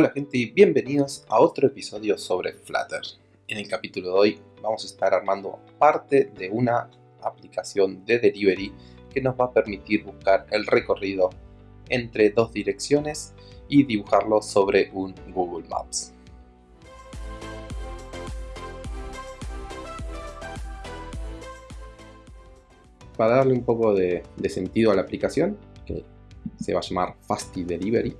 Hola gente y bienvenidos a otro episodio sobre Flutter. En el capítulo de hoy vamos a estar armando parte de una aplicación de delivery que nos va a permitir buscar el recorrido entre dos direcciones y dibujarlo sobre un Google Maps. Para darle un poco de, sentido a la aplicación, que se va a llamar Fasty Delivery,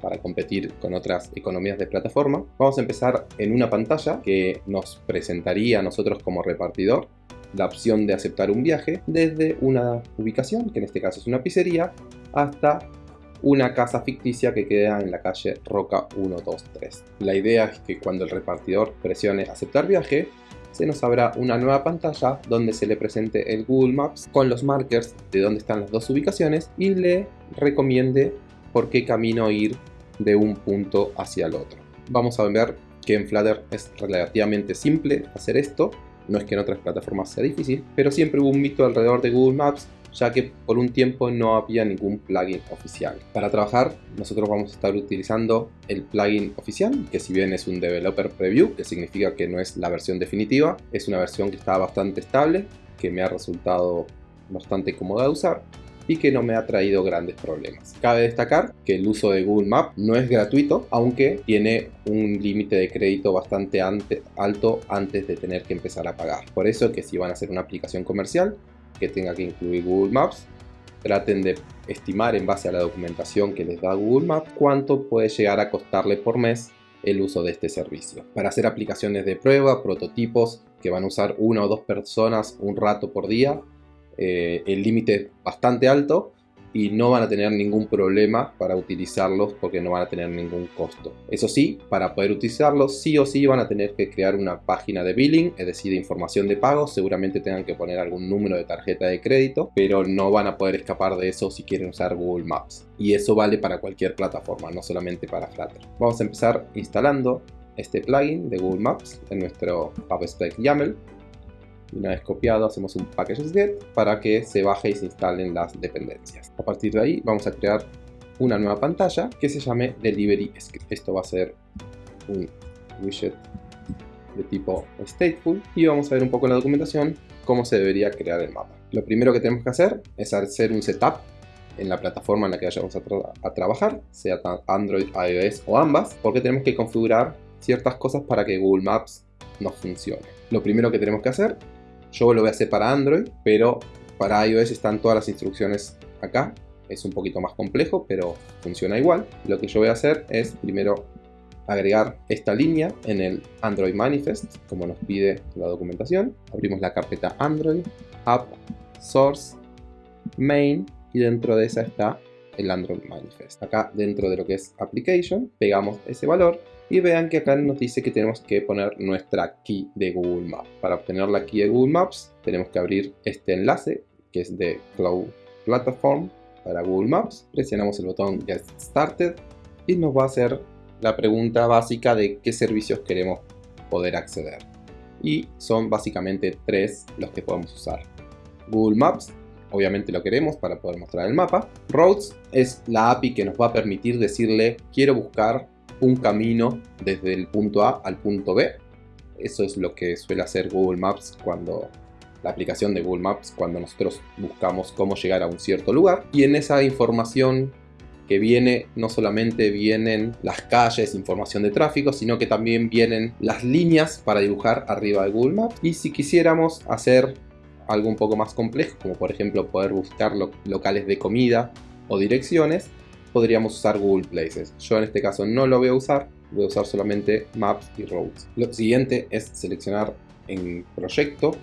para competir con otras economías de plataforma. Vamos a empezar en una pantalla que nos presentaría a nosotros como repartidor la opción de aceptar un viaje desde una ubicación, que en este caso es una pizzería, hasta una casa ficticia que queda en la calle Roca 123. La idea es que cuando el repartidor presione aceptar viaje, se nos abra una nueva pantalla donde se le presente el Google Maps con los markers de dónde están las dos ubicaciones y le recomiende por qué camino ir de un punto hacia el otro. Vamos a ver que en Flutter es relativamente simple hacer esto, no es que en otras plataformas sea difícil, pero siempre hubo un mito alrededor de Google Maps ya que por un tiempo no había ningún plugin oficial. Para trabajar nosotros vamos a estar utilizando el plugin oficial, que si bien es un developer preview, que significa que no es la versión definitiva, es una versión que está bastante estable, que me ha resultado bastante cómoda de usar y que no me ha traído grandes problemas. Cabe destacar que el uso de Google Maps no es gratuito, aunque tiene un límite de crédito bastante alto antes de tener que empezar a pagar. Por eso que si van a hacer una aplicación comercial que tenga que incluir Google Maps, traten de estimar en base a la documentación que les da Google Maps cuánto puede llegar a costarle por mes el uso de este servicio. Para hacer aplicaciones de prueba, prototipos que van a usar una o dos personas un rato por día, eh, el límite es bastante alto y no van a tener ningún problema para utilizarlos porque no van a tener ningún costo. Eso sí, para poder utilizarlos sí o sí van a tener que crear una página de billing, es decir, de información de pago, seguramente tengan que poner algún número de tarjeta de crédito, pero no van a poder escapar de eso si quieren usar Google Maps. Y eso vale para cualquier plataforma, no solamente para Flutter. Vamos a empezar instalando este plugin de Google Maps en nuestro PubSpec YAML una vez copiado hacemos un packages-get para que se baje y se instalen las dependencias. A partir de ahí vamos a crear una nueva pantalla que se llame Delivery Script. Esto va a ser un widget de tipo stateful y vamos a ver un poco en la documentación cómo se debería crear el mapa. Lo primero que tenemos que hacer es hacer un setup en la plataforma en la que vayamos a, a trabajar, sea Android, iOS o ambas, porque tenemos que configurar ciertas cosas para que Google Maps nos funcione. Lo primero que tenemos que hacer yo lo voy a hacer para Android, pero para iOS están todas las instrucciones acá. Es un poquito más complejo, pero funciona igual. Lo que yo voy a hacer es primero agregar esta línea en el Android Manifest, como nos pide la documentación. Abrimos la carpeta Android, App, Source, Main, y dentro de esa está el Android Manifest. Acá dentro de lo que es Application, pegamos ese valor y vean que acá nos dice que tenemos que poner nuestra key de Google Maps. Para obtener la key de Google Maps tenemos que abrir este enlace que es de Cloud Platform para Google Maps. Presionamos el botón Get Started y nos va a hacer la pregunta básica de qué servicios queremos poder acceder. Y son básicamente tres los que podemos usar. Google Maps, obviamente lo queremos para poder mostrar el mapa. Roads es la API que nos va a permitir decirle quiero buscar un camino desde el punto A al punto B. Eso es lo que suele hacer Google Maps cuando la aplicación de Google Maps cuando nosotros buscamos cómo llegar a un cierto lugar. Y en esa información que viene, no solamente vienen las calles, información de tráfico, sino que también vienen las líneas para dibujar arriba de Google Maps. Y si quisiéramos hacer algo un poco más complejo, como por ejemplo poder buscar locales de comida o direcciones, podríamos usar Google Places. Yo en este caso no lo voy a usar, voy a usar solamente Maps y Roads. Lo siguiente es seleccionar en proyecto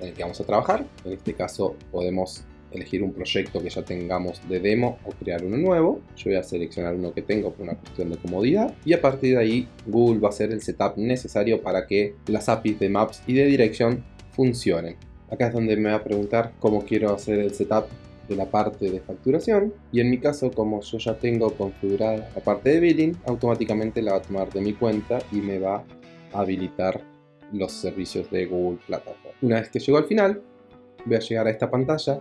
en el que vamos a trabajar. En este caso podemos elegir un proyecto que ya tengamos de demo o crear uno nuevo. Yo voy a seleccionar uno que tengo por una cuestión de comodidad y a partir de ahí Google va a hacer el setup necesario para que las APIs de Maps y de Direction funcionen. Acá es donde me va a preguntar cómo quiero hacer el setup de la parte de facturación y en mi caso como yo ya tengo configurada la parte de billing automáticamente la va a tomar de mi cuenta y me va a habilitar los servicios de Google Platform. Una vez que llego al final voy a llegar a esta pantalla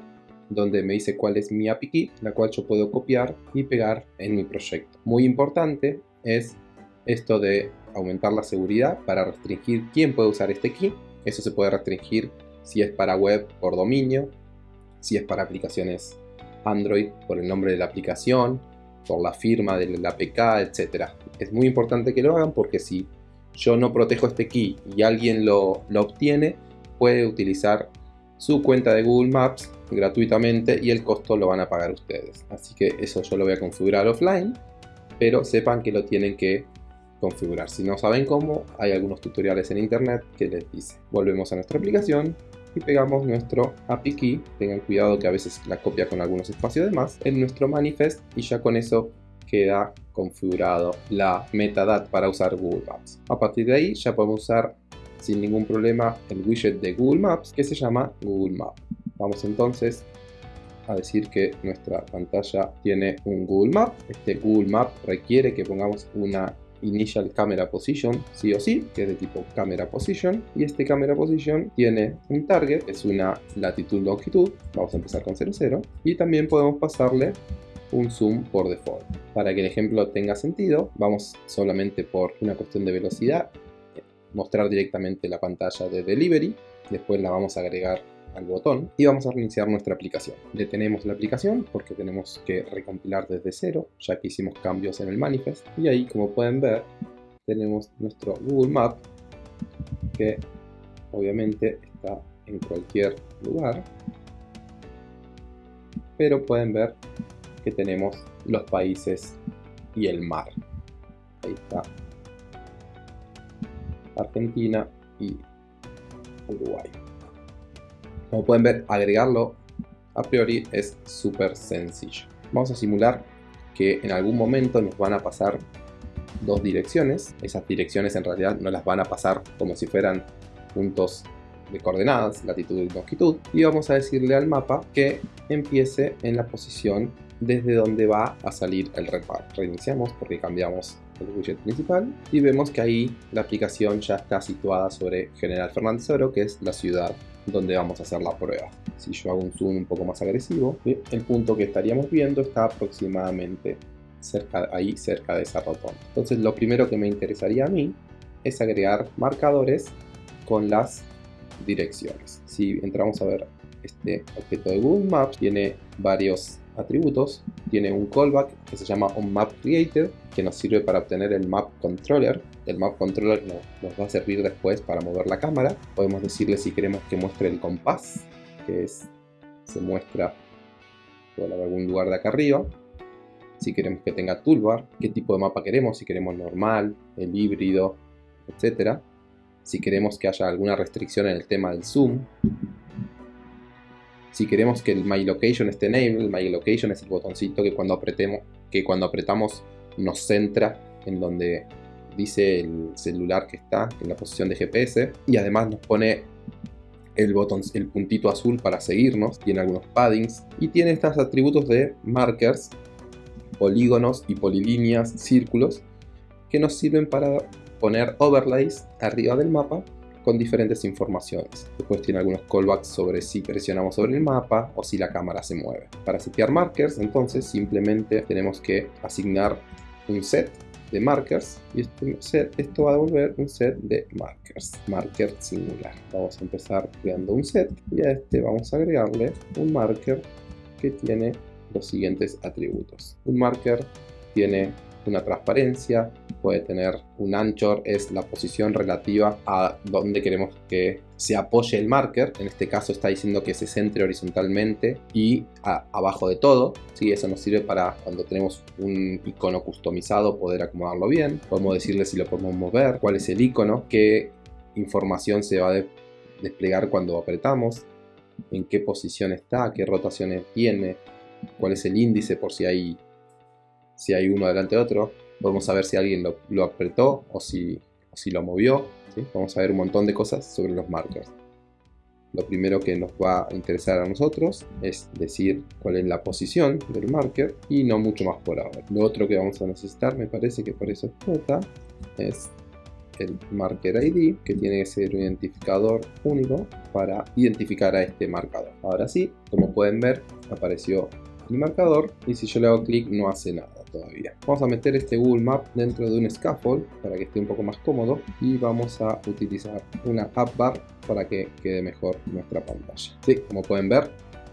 donde me dice cuál es mi API key la cual yo puedo copiar y pegar en mi proyecto. Muy importante es esto de aumentar la seguridad para restringir quién puede usar este key. Eso se puede restringir si es para web por dominio, si es para aplicaciones Android por el nombre de la aplicación, por la firma de la APK, etc. Es muy importante que lo hagan porque si yo no protejo este key y alguien lo, lo obtiene, puede utilizar su cuenta de Google Maps gratuitamente y el costo lo van a pagar ustedes. Así que eso yo lo voy a configurar offline, pero sepan que lo tienen que configurar. Si no saben cómo, hay algunos tutoriales en internet que les dice. Volvemos a nuestra aplicación pegamos nuestro API key. Tengan cuidado que a veces la copia con algunos espacios de más en nuestro manifest y ya con eso queda configurado la metadata para usar Google Maps. A partir de ahí ya podemos usar sin ningún problema el widget de Google Maps que se llama Google Map. Vamos entonces a decir que nuestra pantalla tiene un Google Map. Este Google Map requiere que pongamos una Initial Camera Position, sí o sí, que es de tipo Camera Position. Y este Camera Position tiene un target, es una latitud-longitud. Vamos a empezar con 00. Y también podemos pasarle un zoom por default. Para que el ejemplo tenga sentido, vamos solamente por una cuestión de velocidad, mostrar directamente la pantalla de delivery, después la vamos a agregar al botón y vamos a reiniciar nuestra aplicación. Detenemos la aplicación porque tenemos que recompilar desde cero, ya que hicimos cambios en el manifest. Y ahí, como pueden ver, tenemos nuestro Google Map, que obviamente está en cualquier lugar. Pero pueden ver que tenemos los países y el mar. Ahí está. Argentina y Uruguay. Como pueden ver, agregarlo a priori es súper sencillo. Vamos a simular que en algún momento nos van a pasar dos direcciones. Esas direcciones en realidad no las van a pasar como si fueran puntos de coordenadas, latitud y longitud. Y vamos a decirle al mapa que empiece en la posición desde donde va a salir el reparo. Reiniciamos porque cambiamos el widget principal y vemos que ahí la aplicación ya está situada sobre General Fernández Oro, que es la ciudad donde vamos a hacer la prueba. Si yo hago un zoom un poco más agresivo, el punto que estaríamos viendo está aproximadamente cerca, ahí cerca de esa rotonda. Entonces lo primero que me interesaría a mí es agregar marcadores con las direcciones. Si entramos a ver este objeto de Google Maps, tiene varios atributos, tiene un callback que se llama onMapCreated, que nos sirve para obtener el map controller. El map controller nos va a servir después para mover la cámara. Podemos decirle si queremos que muestre el compás, que se muestra por algún lugar de acá arriba. Si queremos que tenga toolbar, qué tipo de mapa queremos, si queremos normal, el híbrido, etc. Si queremos que haya alguna restricción en el tema del zoom, si queremos que el My Location esté enable, el My Location es el botoncito que cuando, apretemos, que cuando apretamos nos centra en donde dice el celular que está en la posición de GPS y además nos pone el, botón, el puntito azul para seguirnos, tiene algunos paddings y tiene estos atributos de markers, polígonos y polilíneas, círculos que nos sirven para poner overlays arriba del mapa con diferentes informaciones. Después tiene algunos callbacks sobre si presionamos sobre el mapa o si la cámara se mueve. Para setear markers, entonces simplemente tenemos que asignar un set de markers y este set, esto va a devolver un set de markers, marker singular. Vamos a empezar creando un set y a este vamos a agregarle un marker que tiene los siguientes atributos. Un marker tiene una transparencia, puede tener un anchor, es la posición relativa a donde queremos que se apoye el marker. En este caso está diciendo que se centre horizontalmente y abajo de todo. ¿sí? Eso nos sirve para cuando tenemos un icono customizado poder acomodarlo bien. Podemos decirle si lo podemos mover, cuál es el icono, qué información se va a desplegar cuando apretamos, en qué posición está, qué rotaciones tiene, cuál es el índice por si hay si hay uno delante de otro. Podemos saber si alguien lo, apretó o si, lo movió. Vamos a ver un montón de cosas sobre los markers. Lo primero que nos va a interesar a nosotros es decir cuál es la posición del marker y no mucho más por ahora. Lo otro que vamos a necesitar, me parece que por eso explota, es el marker ID que tiene que ser un identificador único para identificar a este marcador. Ahora sí, como pueden ver, apareció mi marcador y si yo le hago clic no hace nada. Todavía. Vamos a meter este Google Map dentro de un scaffold para que esté un poco más cómodo y vamos a utilizar una app bar para que quede mejor nuestra pantalla. Sí, como pueden ver,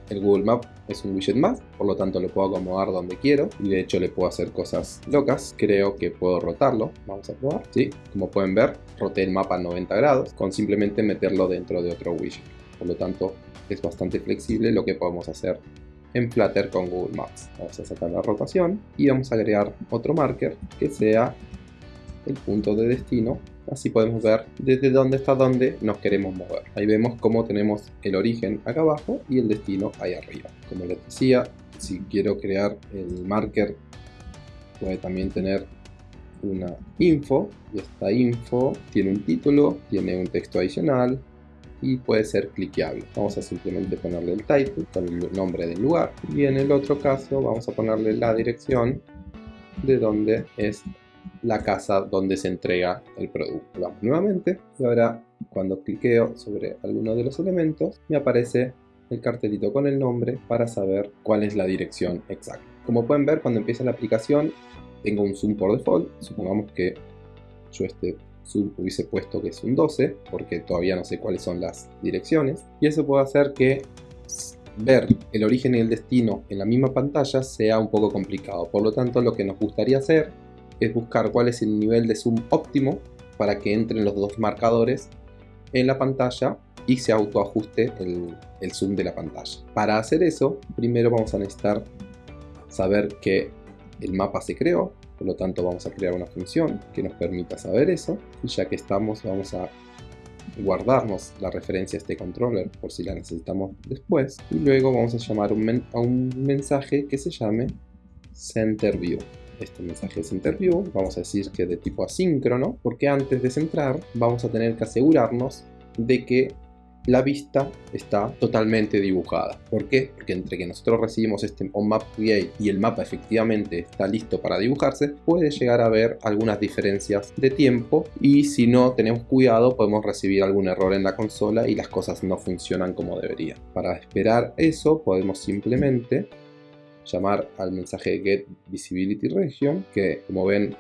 el Google Map es un widget más, por lo tanto lo puedo acomodar donde quiero y de hecho le puedo hacer cosas locas. Creo que puedo rotarlo, vamos a probar. Sí, como pueden ver, roté el mapa a 90 grados con simplemente meterlo dentro de otro widget. Por lo tanto, es bastante flexible lo que podemos hacer en Flutter con Google Maps. Vamos a sacar la rotación y vamos a agregar otro marker que sea el punto de destino así podemos ver desde dónde está dónde nos queremos mover. Ahí vemos cómo tenemos el origen acá abajo y el destino ahí arriba. Como les decía, si quiero crear el marker puede también tener una info y esta info tiene un título, tiene un texto adicional y puede ser cliqueable. Vamos a simplemente ponerle el title con el nombre del lugar y en el otro caso vamos a ponerle la dirección de donde es la casa donde se entrega el producto. Vamos nuevamente y ahora cuando cliqueo sobre alguno de los elementos me aparece el cartelito con el nombre para saber cuál es la dirección exacta. Como pueden ver cuando empieza la aplicación tengo un zoom por default, supongamos que yo este zoom hubiese puesto que es un 12 porque todavía no sé cuáles son las direcciones y eso puede hacer que ver el origen y el destino en la misma pantalla sea un poco complicado. Por lo tanto, lo que nos gustaría hacer es buscar cuál es el nivel de zoom óptimo para que entren los dos marcadores en la pantalla y se autoajuste el, el zoom de la pantalla. Para hacer eso, primero vamos a necesitar saber que el mapa se creó, por lo tanto vamos a crear una función que nos permita saber eso, y ya que estamos vamos a guardarnos la referencia a este controller por si la necesitamos después, y luego vamos a llamar a un mensaje que se llame CenterView este mensaje es interview, vamos a decir que de tipo asíncrono, porque antes de centrar vamos a tener que asegurarnos de que la vista está totalmente dibujada. ¿Por qué? Porque entre que nosotros recibimos este onMapCreate y el mapa efectivamente está listo para dibujarse, puede llegar a haber algunas diferencias de tiempo y si no tenemos cuidado podemos recibir algún error en la consola y las cosas no funcionan como deberían. Para esperar eso podemos simplemente llamar al mensaje get visibility region que como ven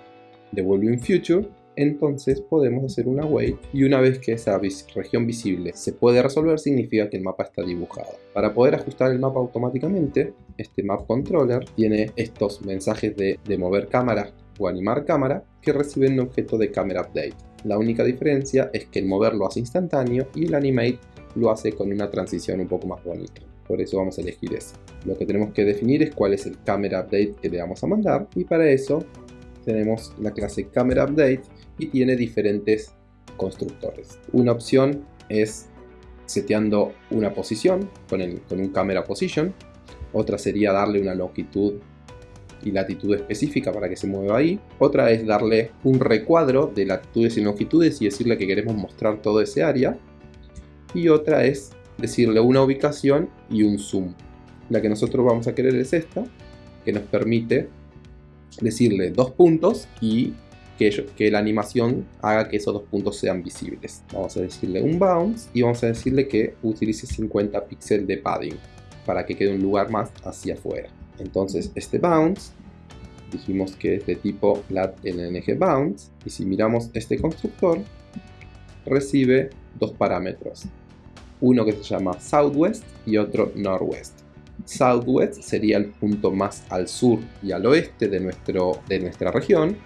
devuelve un future entonces podemos hacer una wait y una vez que esa región visible se puede resolver significa que el mapa está dibujado. Para poder ajustar el mapa automáticamente, este map controller tiene estos mensajes de, mover cámara o animar cámara que reciben un objeto de camera update. La única diferencia es que el mover lo hace instantáneo y el animate lo hace con una transición un poco más bonita por eso vamos a elegir ese. Lo que tenemos que definir es cuál es el camera update que le vamos a mandar y para eso tenemos la clase camera update y tiene diferentes constructores. Una opción es seteando una posición con, con un camera position, otra sería darle una longitud y latitud específica para que se mueva ahí. Otra es darle un recuadro de latitudes y longitudes y decirle que queremos mostrar todo ese área. Y otra es decirle una ubicación y un zoom. La que nosotros vamos a querer es esta, que nos permite decirle dos puntos y que, que, la animación haga que esos dos puntos sean visibles. Vamos a decirle un bounce y vamos a decirle que utilice 50 píxeles de padding para que quede un lugar más hacia afuera. Entonces este bounce dijimos que es de tipo lat-lng bounce y si miramos este constructor recibe dos parámetros uno que se llama Southwest y otro Northwest. Southwest sería el punto más al sur y al oeste de, nuestro, de nuestra región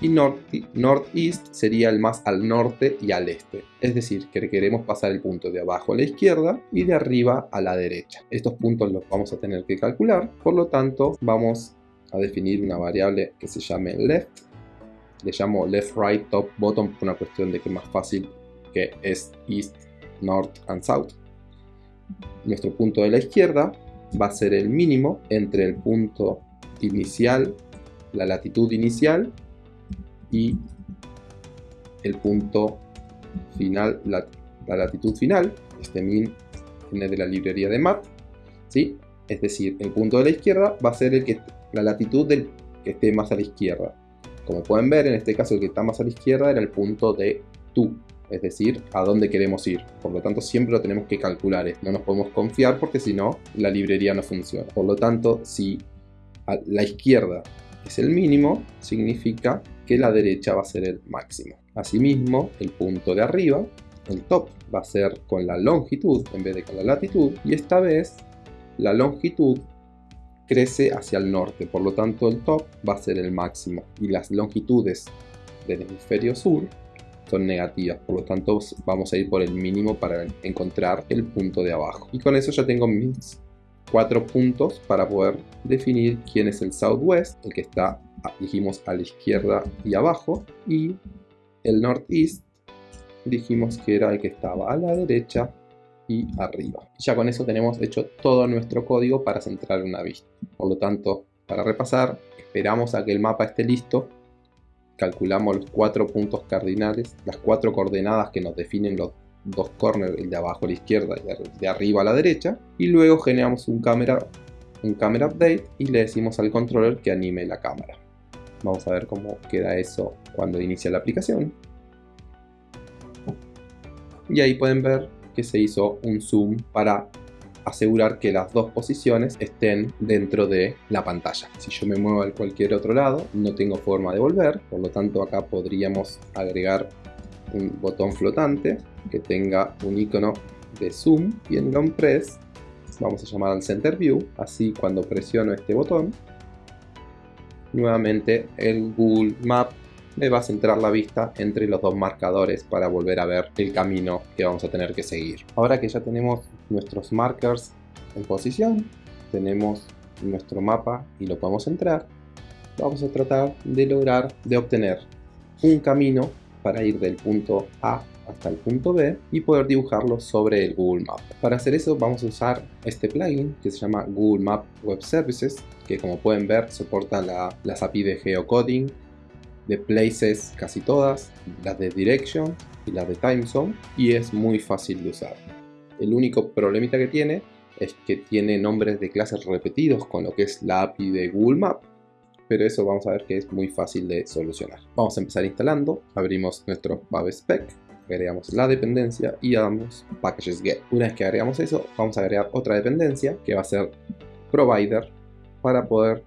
y North, Northeast sería el más al norte y al este. Es decir, que queremos pasar el punto de abajo a la izquierda y de arriba a la derecha. Estos puntos los vamos a tener que calcular, por lo tanto vamos a definir una variable que se llame left. Le llamo left, right, top, bottom por una cuestión de que es más fácil que es east, north and south. Nuestro punto de la izquierda va a ser el mínimo entre el punto inicial, la latitud inicial y el punto final, la, latitud final. Este min viene de la librería de mat. ¿sí? Es decir, el punto de la izquierda va a ser el que, la latitud del que esté más a la izquierda. Como pueden ver, en este caso el que está más a la izquierda era el punto de tu, es decir, a dónde queremos ir. Por lo tanto, siempre lo tenemos que calcular. No nos podemos confiar porque si no, la librería no funciona. Por lo tanto, si a la izquierda es el mínimo, significa que la derecha va a ser el máximo. Asimismo, el punto de arriba, el top, va a ser con la longitud en vez de con la latitud. Y esta vez, la longitud crece hacia el norte, por lo tanto el top va a ser el máximo. Y las longitudes del hemisferio sur son negativas, por lo tanto vamos a ir por el mínimo para encontrar el punto de abajo. Y con eso ya tengo mis cuatro puntos para poder definir quién es el southwest, el que está, dijimos, a la izquierda y abajo, y el northeast, dijimos que era el que estaba a la derecha y arriba. ya con eso tenemos hecho todo nuestro código para centrar una vista. Por lo tanto, para repasar, esperamos a que el mapa esté listo calculamos los cuatro puntos cardinales, las cuatro coordenadas que nos definen los dos corners, el de abajo a la izquierda y de arriba a la derecha, y luego generamos un camera, un camera update y le decimos al controller que anime la cámara. Vamos a ver cómo queda eso cuando inicia la aplicación. Y ahí pueden ver que se hizo un zoom para asegurar que las dos posiciones estén dentro de la pantalla. Si yo me muevo a cualquier otro lado, no tengo forma de volver, por lo tanto acá podríamos agregar un botón flotante que tenga un icono de zoom y en long press vamos a llamar al center view, así cuando presiono este botón nuevamente el Google Map me va a centrar la vista entre los dos marcadores para volver a ver el camino que vamos a tener que seguir. Ahora que ya tenemos nuestros markers en posición, tenemos nuestro mapa y lo podemos entrar, vamos a tratar de lograr de obtener un camino para ir del punto A hasta el punto B y poder dibujarlo sobre el Google Map. Para hacer eso vamos a usar este plugin que se llama Google Map Web Services que como pueden ver soporta las API de geocoding de Places casi todas, las de Direction y las de Time Zone y es muy fácil de usar. El único problemita que tiene es que tiene nombres de clases repetidos con lo que es la API de Google Map, pero eso vamos a ver que es muy fácil de solucionar. Vamos a empezar instalando, abrimos nuestro PubSpec, agregamos la dependencia y damos packages get. Una vez que agregamos eso, vamos a agregar otra dependencia que va a ser provider para poder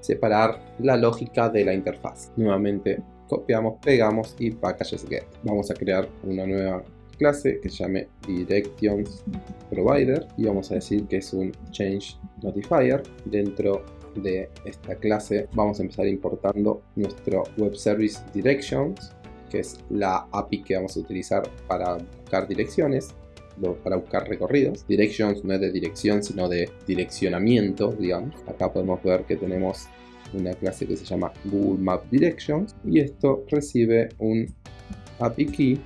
separar la lógica de la interfaz. Nuevamente copiamos, pegamos y packages get. Vamos a crear una nueva clase que se llame directions provider y vamos a decir que es un change notifier dentro de esta clase vamos a empezar importando nuestro web service directions que es la API que vamos a utilizar para buscar direcciones para buscar recorridos. Directions no es de dirección, sino de direccionamiento, digamos. Acá podemos ver que tenemos una clase que se llama Google Map Directions y esto recibe un API key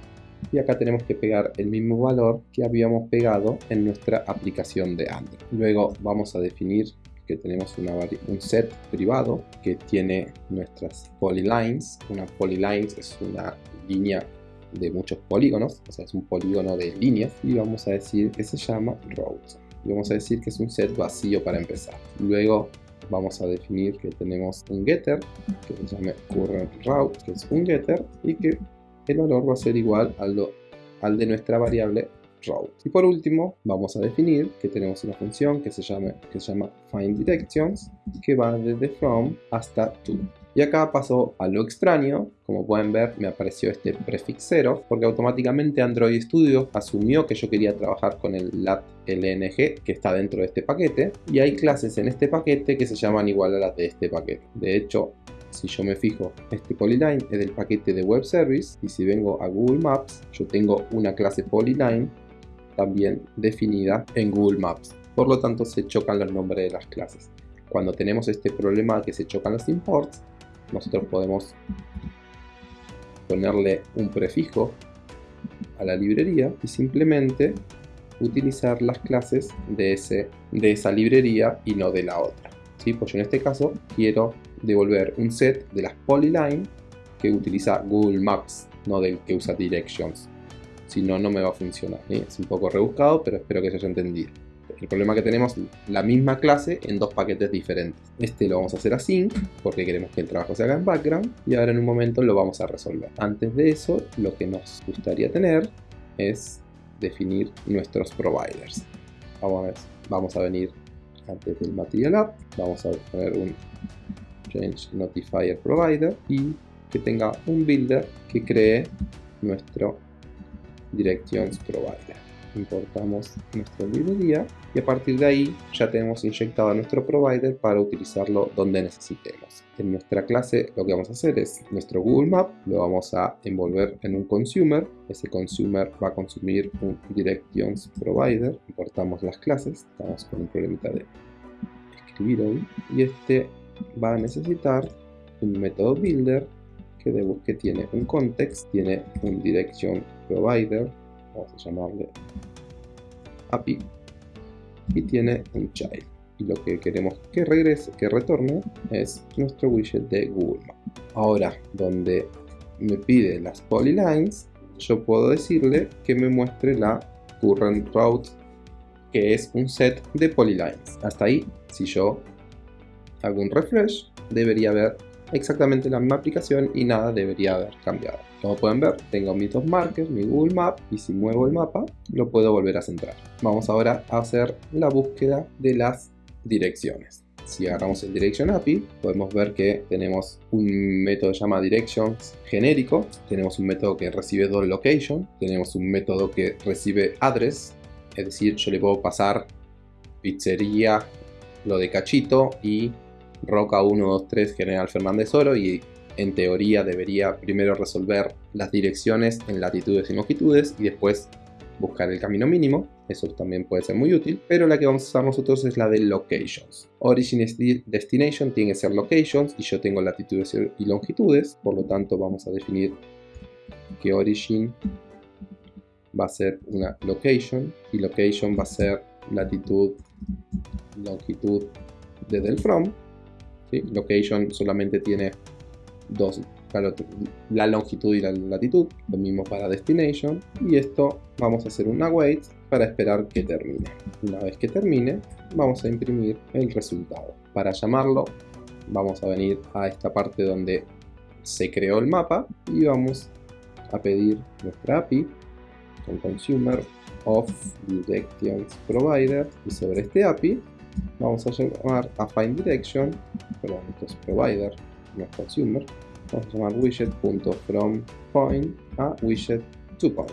y acá tenemos que pegar el mismo valor que habíamos pegado en nuestra aplicación de Android. Luego vamos a definir que tenemos un set privado que tiene nuestras polylines. Una polylines es una línea de muchos polígonos, o sea, es un polígono de líneas y vamos a decir que se llama routes. Y vamos a decir que es un set vacío para empezar. Luego vamos a definir que tenemos un getter que se llame current route, que es un getter y que el valor va a ser igual al, al de nuestra variable Y por último, vamos a definir que tenemos una función que se llama, que se llama find directions que va desde from hasta to. Y acá pasó a lo extraño, como pueden ver me apareció este prefix 0 porque automáticamente Android Studio asumió que yo quería trabajar con el lat LNG que está dentro de este paquete y hay clases en este paquete que se llaman igual a las de este paquete. De hecho, si yo me fijo, este polyline es del paquete de web service y si vengo a Google Maps, yo tengo una clase polyline también definida en Google Maps. Por lo tanto, se chocan los nombres de las clases. Cuando tenemos este problema que se chocan los imports, nosotros podemos ponerle un prefijo a la librería y simplemente utilizar las clases de, de esa librería y no de la otra. ¿sí? Pues yo en este caso quiero devolver un set de las polyline que utiliza Google Maps, no del que usa Directions. Si no, no me va a funcionar. Es un poco rebuscado, pero espero que se haya entendido. El problema que tenemos la misma clase en dos paquetes diferentes. Este lo vamos a hacer así porque queremos que el trabajo se haga en background y ahora en un momento lo vamos a resolver. Antes de eso, lo que nos gustaría tener es definir nuestros providers. Vamos a, ver, vamos a venir antes del Material App, vamos a poner un change notifier provider y que tenga un builder que cree nuestro directions provider importamos nuestra librería y a partir de ahí ya tenemos inyectado a nuestro provider para utilizarlo donde necesitemos. En nuestra clase lo que vamos a hacer es nuestro Google Map, lo vamos a envolver en un consumer, ese consumer va a consumir un directions provider, importamos las clases, estamos con un problemita de escribir hoy, y este va a necesitar un método builder que, tiene un context, tiene un direction provider, vamos a llamarle API y tiene un child y lo que queremos que regrese, que retorne es nuestro widget de Google Maps. Ahora, donde me pide las polylines, yo puedo decirle que me muestre la current route, que es un set de polylines. Hasta ahí, si yo hago un refresh, debería ver exactamente la misma aplicación y nada debería haber cambiado. Como pueden ver, tengo mis dos markers, mi Google Map, y si muevo el mapa, lo puedo volver a centrar. Vamos ahora a hacer la búsqueda de las direcciones. Si agarramos el Direction API, podemos ver que tenemos un método que se llama Directions genérico, tenemos un método que recibe location, tenemos un método que recibe address, es decir, yo le puedo pasar pizzería, lo de cachito y Roca 123 General Fernández Oro y en teoría debería primero resolver las direcciones en latitudes y longitudes y después buscar el camino mínimo, eso también puede ser muy útil, pero la que vamos a usar nosotros es la de locations. Origin destination tiene que ser locations y yo tengo latitudes y longitudes, por lo tanto vamos a definir que origin va a ser una location y location va a ser latitud, longitud desde el from. Location solamente tiene dos, la longitud y la latitud, lo mismo para destination, y esto vamos a hacer una wait para esperar que termine. Una vez que termine, vamos a imprimir el resultado. Para llamarlo, vamos a venir a esta parte donde se creó el mapa y vamos a pedir nuestra API con consumer of directions provider y sobre este API vamos a llamar a find direction, perdón, esto es provider, no es consumer, vamos a llamar widget.from point a widget to point.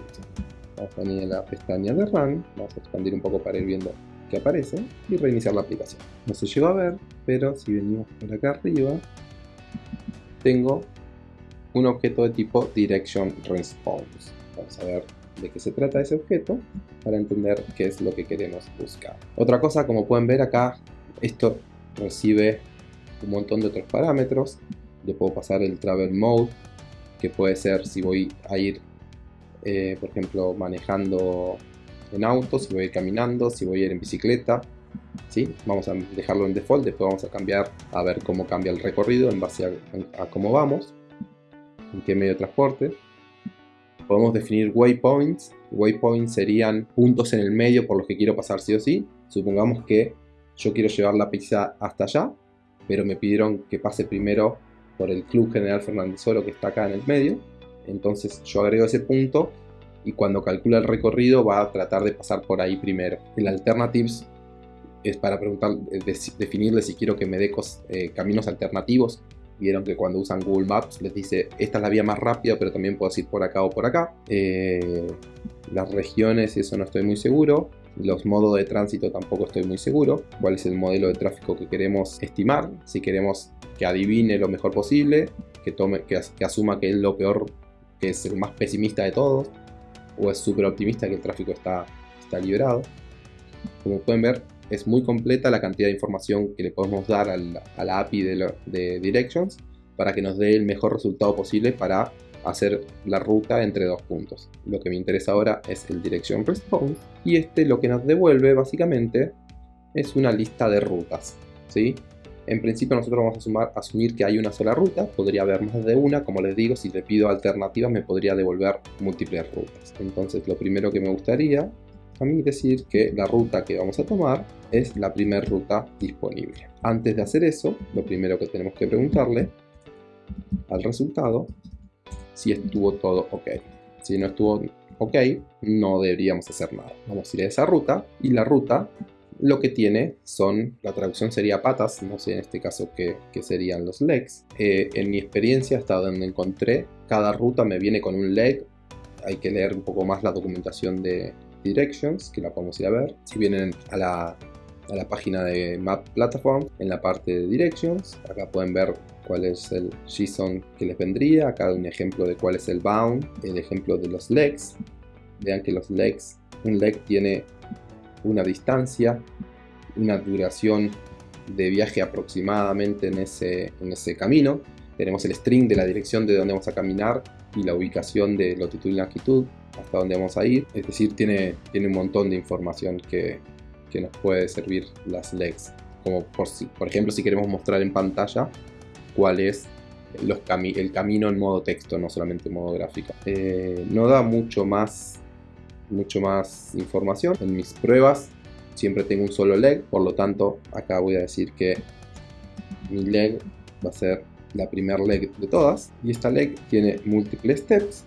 Vamos a venir a la pestaña de run, vamos a expandir un poco para ir viendo qué aparece y reiniciar la aplicación. No se llegó a ver, pero si venimos por acá arriba, tengo un objeto de tipo direction response. Vamos a ver de qué se trata ese objeto para entender qué es lo que queremos buscar. Otra cosa, como pueden ver acá, esto recibe un montón de otros parámetros. Le puedo pasar el travel mode, que puede ser si voy a ir, eh, por ejemplo, manejando en auto, si voy a ir caminando, si voy a ir en bicicleta. ¿sí? Vamos a dejarlo en default, después vamos a cambiar a ver cómo cambia el recorrido en base a, a cómo vamos, en qué medio de transporte. Podemos definir waypoints. Waypoints serían puntos en el medio por los que quiero pasar sí o sí. Supongamos que yo quiero llevar la pizza hasta allá, pero me pidieron que pase primero por el Club General Fernández Oro que está acá en el medio. Entonces yo agrego ese punto y cuando calcula el recorrido va a tratar de pasar por ahí primero. El alternatives es para preguntar, eh, definirle si quiero que me dé eh, caminos alternativos Vieron que cuando usan Google Maps les dice esta es la vía más rápida, pero también puedes ir por acá o por acá. Eh, las regiones, eso no estoy muy seguro. Los modos de tránsito tampoco estoy muy seguro. ¿Cuál es el modelo de tráfico que queremos estimar? Si queremos que adivine lo mejor posible, que, tome, que, que asuma que es lo peor, que es el más pesimista de todos, o es súper optimista que el tráfico está, está liberado. Como pueden ver, es muy completa la cantidad de información que le podemos dar a la API de, Directions para que nos dé el mejor resultado posible para hacer la ruta entre dos puntos. Lo que me interesa ahora es el Direction Response y este lo que nos devuelve básicamente es una lista de rutas. ¿sí? En principio nosotros vamos a asumir que hay una sola ruta, podría haber más de una, como les digo, si le pido alternativas me podría devolver múltiples rutas. Entonces lo primero que me gustaría a mí decir que la ruta que vamos a tomar es la primera ruta disponible. Antes de hacer eso, lo primero que tenemos que preguntarle al resultado si estuvo todo ok. Si no estuvo ok, no deberíamos hacer nada. Vamos a ir a esa ruta y la ruta lo que tiene son, la traducción sería patas, no sé en este caso qué, serían los legs. Eh, en mi experiencia, hasta donde encontré, cada ruta me viene con un leg. Hay que leer un poco más la documentación de Directions, que la podemos ir a ver. Si vienen a la, a la página de Map Platform, en la parte de Directions, acá pueden ver cuál es el JSON que les vendría. Acá un ejemplo de cuál es el bound, el ejemplo de los legs. Vean que los legs, un leg tiene una distancia, una duración de viaje aproximadamente en ese, en ese camino. Tenemos el string de la dirección de donde vamos a caminar y la ubicación de latitud y longitud hasta donde vamos a ir. Es decir, tiene, tiene un montón de información que, que nos puede servir las legs. Como por, por ejemplo si queremos mostrar en pantalla cuál es los el camino en modo texto, no solamente en modo gráfico. Eh, no da mucho más mucho más información. En mis pruebas siempre tengo un solo leg, por lo tanto acá voy a decir que mi leg va a ser la primer leg de todas y esta leg tiene múltiples steps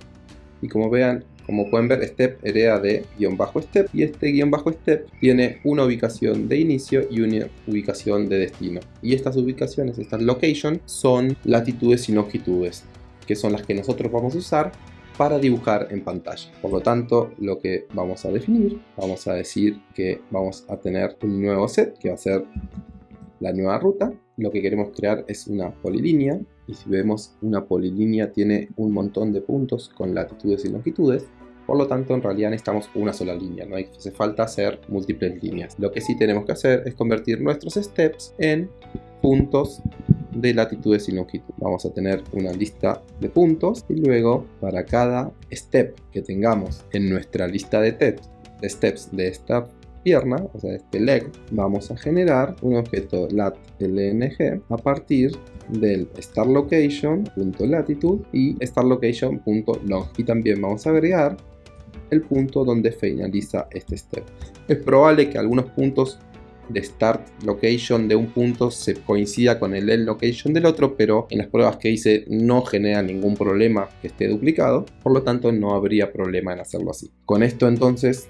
y como vean como pueden ver step hereda de guion bajo step y este guion bajo step tiene una ubicación de inicio y una ubicación de destino y estas ubicaciones, estas location son latitudes y longitudes que son las que nosotros vamos a usar para dibujar en pantalla. Por lo tanto, lo que vamos a definir, vamos a decir que vamos a tener un nuevo set que va a ser la nueva ruta. Lo que queremos crear es una polilínea y si vemos una polilínea tiene un montón de puntos con latitudes y longitudes. Por lo tanto, en realidad necesitamos una sola línea, no hace falta hacer múltiples líneas. Lo que sí tenemos que hacer es convertir nuestros steps en puntos de latitudes y longitud. Vamos a tener una lista de puntos y luego para cada step que tengamos en nuestra lista de, steps de esta pierna, o sea, este leg, vamos a generar un objeto lat.lng a partir del startLocation.latitude y startLocation.long y también vamos a agregar el punto donde finaliza este step. Es probable que algunos puntos de start location de un punto se coincida con el end location del otro, pero en las pruebas que hice no genera ningún problema que esté duplicado, por lo tanto no habría problema en hacerlo así. Con esto entonces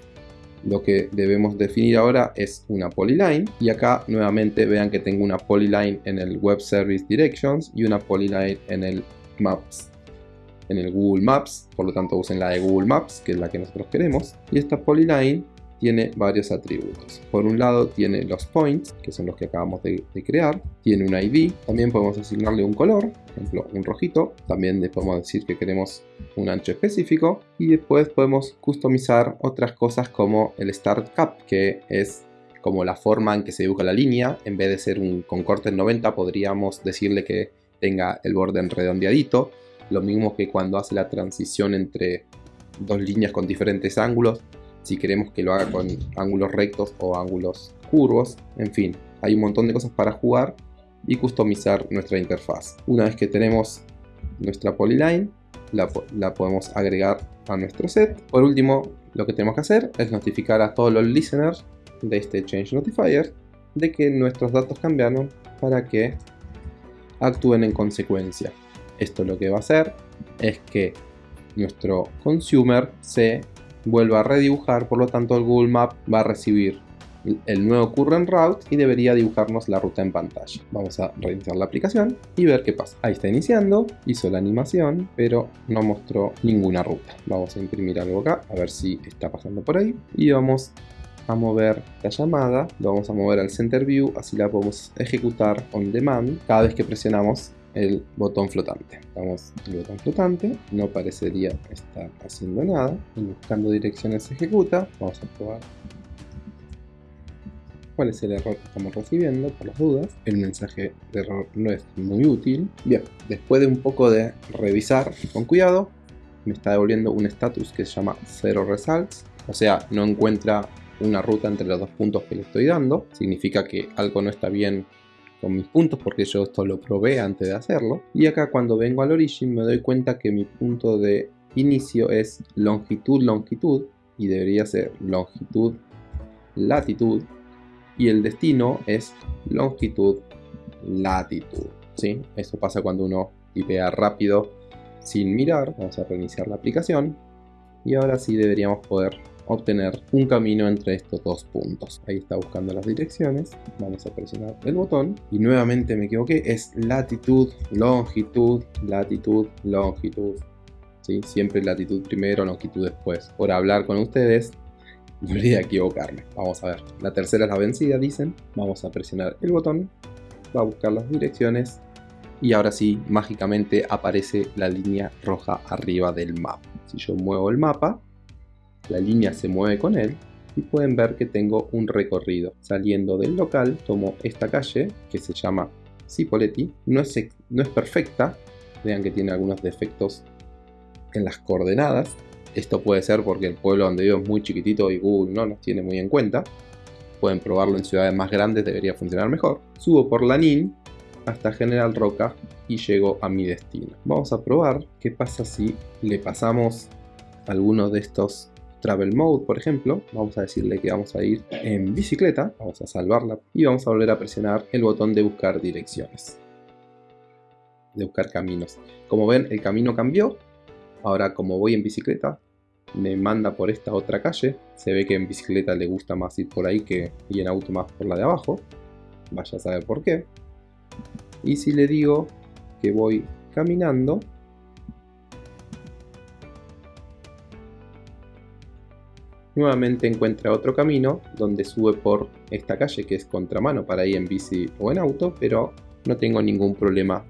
lo que debemos definir ahora es una polyline y acá nuevamente vean que tengo una polyline en el web service directions y una polyline en el maps en el Google Maps, por lo tanto usen la de Google Maps, que es la que nosotros queremos. Y esta polyline tiene varios atributos. Por un lado tiene los points, que son los que acabamos de, crear, tiene un ID, también podemos asignarle un color, por ejemplo un rojito, también le podemos decir que queremos un ancho específico y después podemos customizar otras cosas como el Start Cap, que es como la forma en que se dibuja la línea, en vez de ser un con corte en 90 podríamos decirle que tenga el borde redondeadito, lo mismo que cuando hace la transición entre dos líneas con diferentes ángulos, si queremos que lo haga con ángulos rectos o ángulos curvos, en fin, hay un montón de cosas para jugar y customizar nuestra interfaz. Una vez que tenemos nuestra polyline, la, la, podemos agregar a nuestro set. Por último, lo que tenemos que hacer es notificar a todos los listeners de este Change Notifier de que nuestros datos cambiaron para que actúen en consecuencia. Esto lo que va a hacer es que nuestro consumer se vuelva a redibujar, por lo tanto el Google Map va a recibir el nuevo current route y debería dibujarnos la ruta en pantalla. Vamos a reiniciar la aplicación y ver qué pasa. Ahí está iniciando, hizo la animación, pero no mostró ninguna ruta. Vamos a imprimir algo acá, a ver si está pasando por ahí. Y vamos a mover la llamada, lo vamos a mover al center view, así la podemos ejecutar on demand cada vez que presionamos el botón flotante. Vamos el botón flotante, no parecería estar haciendo nada. Y buscando direcciones se ejecuta. Vamos a probar cuál es el error que estamos recibiendo, por las dudas. El mensaje de error no es muy útil. Bien, después de un poco de revisar con cuidado, me está devolviendo un status que se llama Zero Results. O sea, no encuentra una ruta entre los dos puntos que le estoy dando. Significa que algo no está bien con mis puntos porque yo esto lo probé antes de hacerlo. Y acá cuando vengo al origin me doy cuenta que mi punto de inicio es longitud, longitud y debería ser longitud, latitud y el destino es longitud, latitud. ¿sí? Eso pasa cuando uno tipea rápido sin mirar. Vamos a reiniciar la aplicación y ahora sí deberíamos poder obtener un camino entre estos dos puntos. Ahí está buscando las direcciones. Vamos a presionar el botón y nuevamente me equivoqué. Es latitud, longitud, latitud, longitud. ¿Sí? Siempre latitud primero, longitud después. Por hablar con ustedes, volví a equivocarme. Vamos a ver. La tercera es la vencida, dicen. Vamos a presionar el botón. Va a buscar las direcciones. Y ahora sí, mágicamente aparece la línea roja arriba del mapa. Si yo muevo el mapa, la línea se mueve con él y pueden ver que tengo un recorrido. Saliendo del local, tomo esta calle que se llama Cipoletti. No es, no es perfecta, vean que tiene algunos defectos en las coordenadas. Esto puede ser porque el pueblo donde vivo es muy chiquitito y Google no nos tiene muy en cuenta. Pueden probarlo en ciudades más grandes, debería funcionar mejor. Subo por la NIN hasta General Roca y llego a mi destino. Vamos a probar qué pasa si le pasamos alguno de estos Travel Mode, por ejemplo, vamos a decirle que vamos a ir en bicicleta, vamos a salvarla y vamos a volver a presionar el botón de buscar direcciones, de buscar caminos. Como ven, el camino cambió, ahora como voy en bicicleta, me manda por esta otra calle, se ve que en bicicleta le gusta más ir por ahí que y en auto más por la de abajo, vaya a saber por qué. Y si le digo que voy caminando, nuevamente encuentra otro camino donde sube por esta calle que es contramano para ir en bici o en auto, pero no tengo ningún problema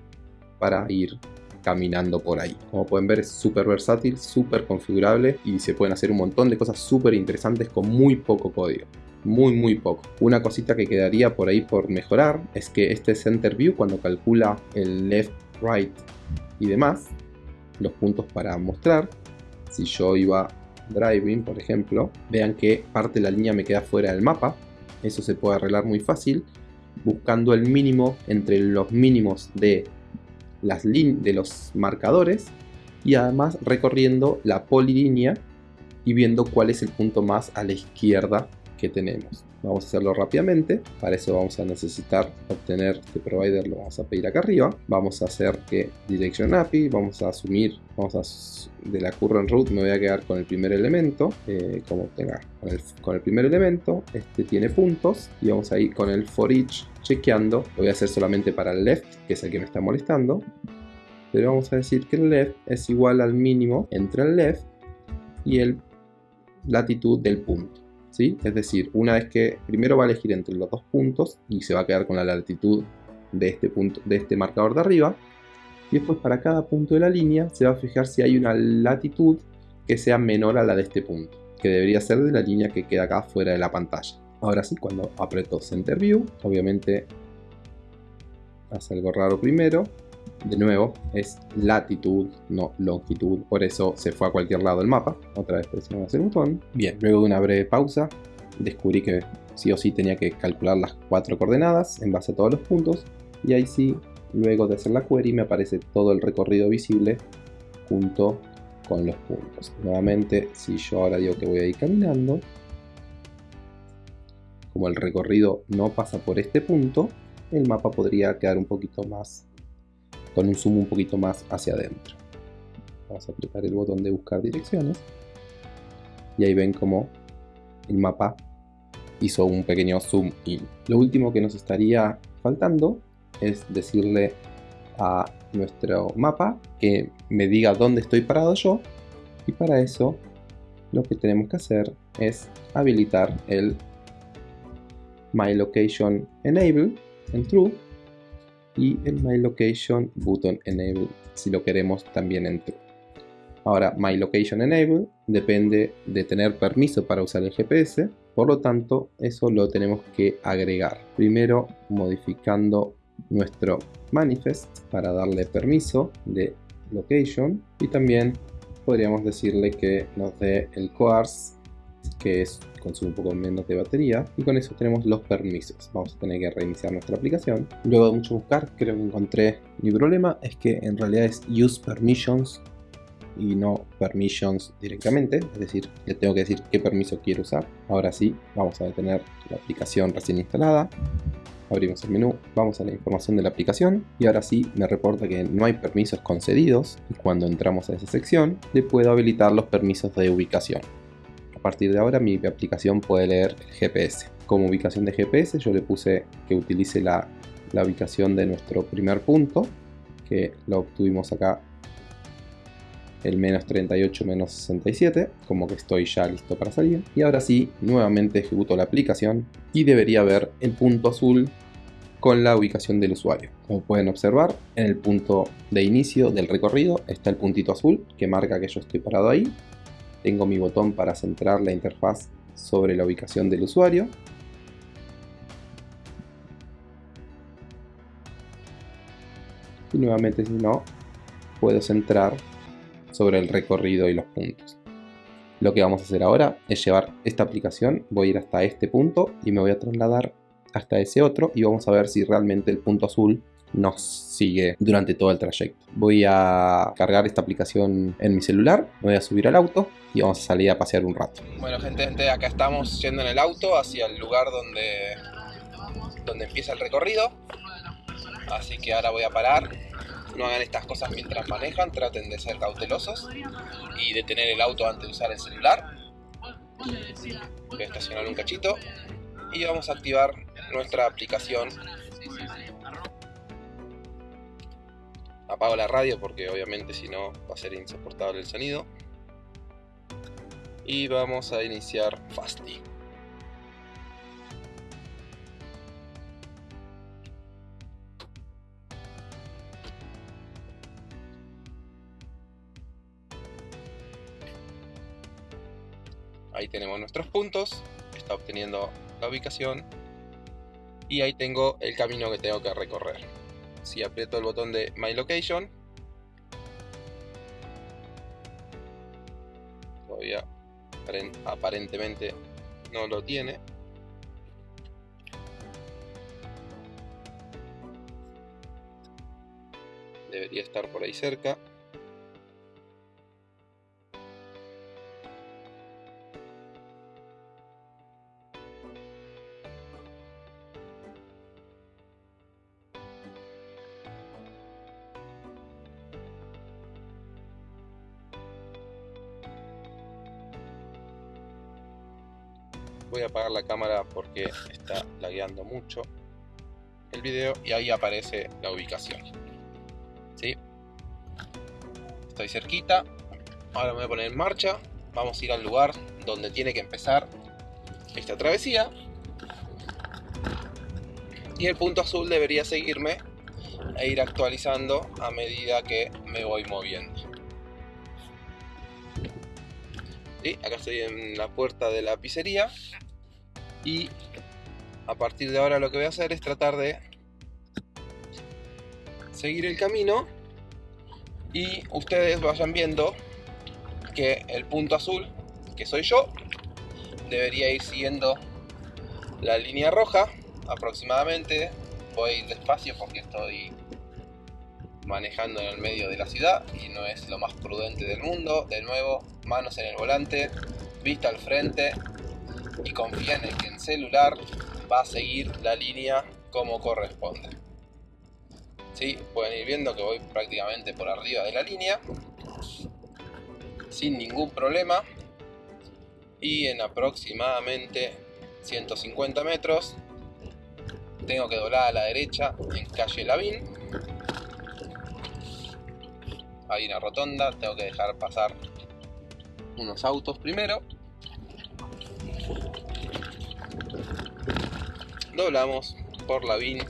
para ir caminando por ahí. Como pueden ver es súper versátil, súper configurable y se pueden hacer un montón de cosas súper interesantes con muy poco código. Muy muy poco. Una cosita que quedaría por ahí por mejorar es que este Center View cuando calcula el left, right y demás, los puntos para mostrar, si yo iba driving, por ejemplo, vean que parte de la línea me queda fuera del mapa. Eso se puede arreglar muy fácil buscando el mínimo entre los mínimos de, las de los marcadores y además recorriendo la polilínea y viendo cuál es el punto más a la izquierda que tenemos. Vamos a hacerlo rápidamente. Para eso vamos a necesitar obtener este provider, lo vamos a pedir acá arriba. Vamos a hacer que direction API, vamos a asumir, vamos a de la current root me voy a quedar con el primer elemento, eh, como tenga, con el, primer elemento, este tiene puntos y vamos a ir con el for each chequeando. Lo voy a hacer solamente para el left, que es el que me está molestando. Pero vamos a decir que el left es igual al mínimo entre el left y el latitud del punto. Es decir, una vez que primero va a elegir entre los dos puntos y se va a quedar con la latitud de este, punto, de este marcador de arriba. Y después para cada punto de la línea se va a fijar si hay una latitud que sea menor a la de este punto, que debería ser de la línea que queda acá fuera de la pantalla. Ahora sí, cuando aprieto Center View, obviamente hace algo raro primero. De nuevo, es latitud, no longitud, por eso se fue a cualquier lado del mapa. Otra vez presionamos el botón. Bien, luego de una breve pausa, descubrí que sí o sí tenía que calcular las cuatro coordenadas en base a todos los puntos. Y ahí sí, luego de hacer la query, me aparece todo el recorrido visible junto con los puntos. Nuevamente, si yo ahora digo que voy a ir caminando, como el recorrido no pasa por este punto, el mapa podría quedar un poquito más con un zoom un poquito más hacia adentro. Vamos a apretar el botón de buscar direcciones y ahí ven como el mapa hizo un pequeño zoom in. Lo último que nos estaría faltando es decirle a nuestro mapa que me diga dónde estoy parado yo y para eso lo que tenemos que hacer es habilitar el My Location Enable en True y el My Location Button Enable si lo queremos también en True. Ahora, My Location Enable depende de tener permiso para usar el GPS, por lo tanto, eso lo tenemos que agregar. Primero, modificando nuestro manifest para darle permiso de location y también podríamos decirle que nos dé el coarse que es consume un poco menos de batería y con eso tenemos los permisos. Vamos a tener que reiniciar nuestra aplicación. Luego de mucho buscar creo que encontré mi problema es que en realidad es use permissions y no permissions directamente es decir le tengo que decir qué permiso quiero usar. Ahora sí vamos a detener la aplicación recién instalada. Abrimos el menú, vamos a la información de la aplicación y ahora sí me reporta que no hay permisos concedidos y cuando entramos a esa sección le puedo habilitar los permisos de ubicación partir de ahora mi aplicación puede leer el GPS. Como ubicación de GPS yo le puse que utilice la, la ubicación de nuestro primer punto, que lo obtuvimos acá el menos 38 menos 67, como que estoy ya listo para salir. Y ahora sí, nuevamente ejecuto la aplicación y debería ver el punto azul con la ubicación del usuario. Como pueden observar, en el punto de inicio del recorrido está el puntito azul que marca que yo estoy parado ahí. Tengo mi botón para centrar la interfaz sobre la ubicación del usuario. Y nuevamente si no, puedo centrar sobre el recorrido y los puntos. Lo que vamos a hacer ahora es llevar esta aplicación, voy a ir hasta este punto y me voy a trasladar hasta ese otro y vamos a ver si realmente el punto azul nos sigue durante todo el trayecto. Voy a cargar esta aplicación en mi celular, me voy a subir al auto y vamos a salir a pasear un rato. Bueno gente, acá estamos yendo en el auto hacia el lugar donde, donde empieza el recorrido. Así que ahora voy a parar no hagan estas cosas mientras manejan, traten de ser cautelosos y de tener el auto antes de usar el celular. Voy a estacionar un cachito y vamos a activar nuestra aplicación. Apago la radio porque obviamente si no va a ser insoportable el sonido. Y vamos a iniciar Fasty. Ahí tenemos nuestros puntos, está obteniendo la ubicación y ahí tengo el camino que tengo que recorrer. Si aprieto el botón de My Location, todavía aparentemente no lo tiene. Debería estar por ahí cerca. Voy a apagar la cámara porque está lagueando mucho el video y ahí aparece la ubicación. ¿Sí? estoy cerquita. Ahora me voy a poner en marcha. Vamos a ir al lugar donde tiene que empezar esta travesía. Y el punto azul debería seguirme e ir actualizando a medida que me voy moviendo ¿Sí? acá estoy en la puerta de la pizzería y a partir de ahora lo que voy a hacer es tratar de seguir el camino y ustedes vayan viendo que el punto azul, que soy yo, debería ir siguiendo la línea roja aproximadamente. Voy despacio porque estoy manejando en el medio de la ciudad y no es lo más prudente del mundo. De nuevo, manos en el volante, vista al frente y confíen en que el celular va a seguir la línea como corresponde. ¿Sí? Pueden ir viendo que voy prácticamente por arriba de la línea sin ningún problema y en aproximadamente 150 metros tengo que doblar a la derecha en calle Lavín hay una rotonda, tengo que dejar pasar unos autos primero doblamos por la VIN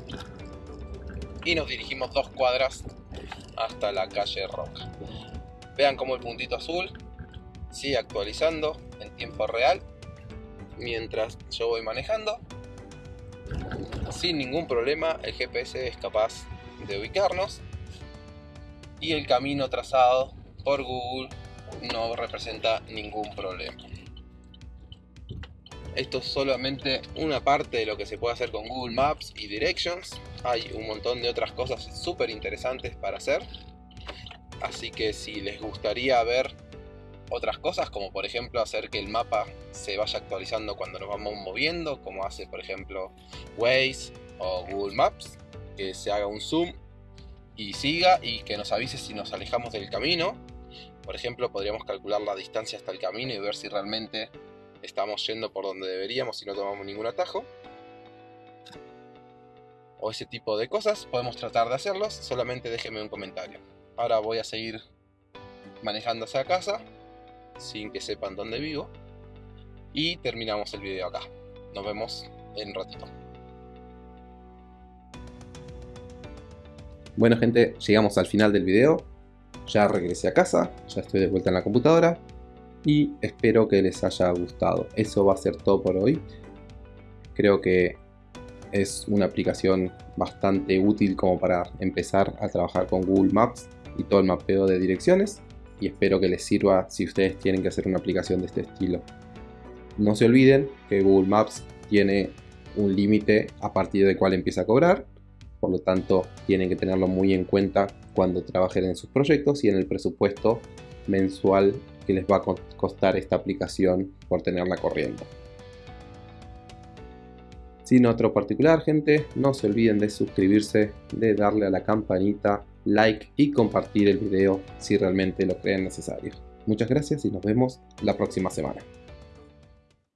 y nos dirigimos dos cuadras hasta la calle Roca. Vean cómo el puntito azul sigue actualizando en tiempo real mientras yo voy manejando. Sin ningún problema el GPS es capaz de ubicarnos y el camino trazado por Google no representa ningún problema. Esto es solamente una parte de lo que se puede hacer con Google Maps y Directions. Hay un montón de otras cosas súper interesantes para hacer. Así que si les gustaría ver otras cosas, como por ejemplo hacer que el mapa se vaya actualizando cuando nos vamos moviendo, como hace por ejemplo Waze o Google Maps, que se haga un zoom y siga y que nos avise si nos alejamos del camino. Por ejemplo, podríamos calcular la distancia hasta el camino y ver si realmente estamos yendo por donde deberíamos y no tomamos ningún atajo. O ese tipo de cosas, podemos tratar de hacerlos, solamente déjenme un comentario. Ahora voy a seguir manejándose a casa, sin que sepan dónde vivo. Y terminamos el video acá. Nos vemos en un ratito. Bueno gente, llegamos al final del video. Ya regresé a casa, ya estoy de vuelta en la computadora y espero que les haya gustado. Eso va a ser todo por hoy. Creo que es una aplicación bastante útil como para empezar a trabajar con Google Maps y todo el mapeo de direcciones y espero que les sirva si ustedes tienen que hacer una aplicación de este estilo. No se olviden que Google Maps tiene un límite a partir del cual empieza a cobrar, por lo tanto tienen que tenerlo muy en cuenta cuando trabajen en sus proyectos y en el presupuesto mensual que les va a costar esta aplicación por tenerla corriendo. Sin otro particular, gente, no se olviden de suscribirse, de darle a la campanita, like y compartir el video si realmente lo creen necesario. Muchas gracias y nos vemos la próxima semana.